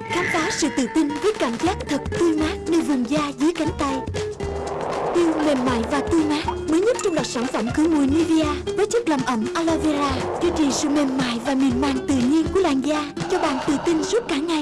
Khám phá sự tự tin với cảm giác thật tươi mát nơi vùng da dưới cánh tay. Tiêu mềm mại và tươi mát, Mới nhất trong loạt sản phẩm khử mùi Nivea Với chất làm ẩm aloe vera, Duy trì sự mềm mại và mịn màng tự nhiên của làn da, Cho bạn tự tin suốt cả ngày.